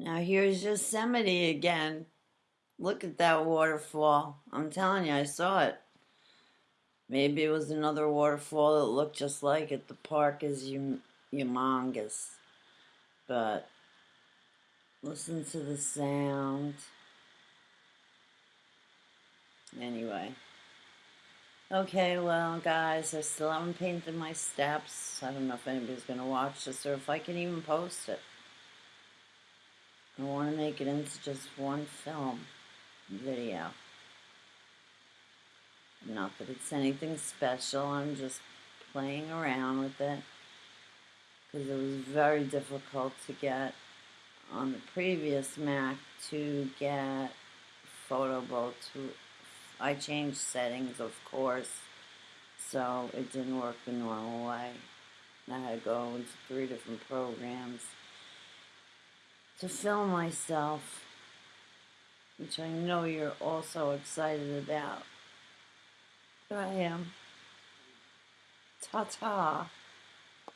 Now here's Yosemite again. Look at that waterfall. I'm telling you, I saw it. Maybe it was another waterfall that looked just like it. The park is hum- humongous. But listen to the sound. Anyway. Okay, well, guys, I still haven't painted my steps. I don't know if anybody's going to watch this or if I can even post it. I want to make it into just one film video. Not that it's anything special, I'm just playing around with it because it was very difficult to get on the previous Mac to get Photo Booth to I changed settings of course so it didn't work the normal way. I had to go into three different programs to film myself, which I know you're also excited about. But I am. Ta ta.